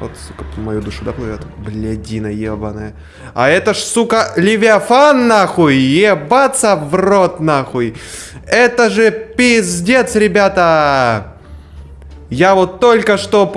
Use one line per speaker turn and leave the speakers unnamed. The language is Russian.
Вот, сука, по мою душу, доплывет. Блядина ебаная. А это ж, сука, Левиафан, нахуй! Ебаться в рот, нахуй! Это же пиздец, ребята! Я вот только что понял.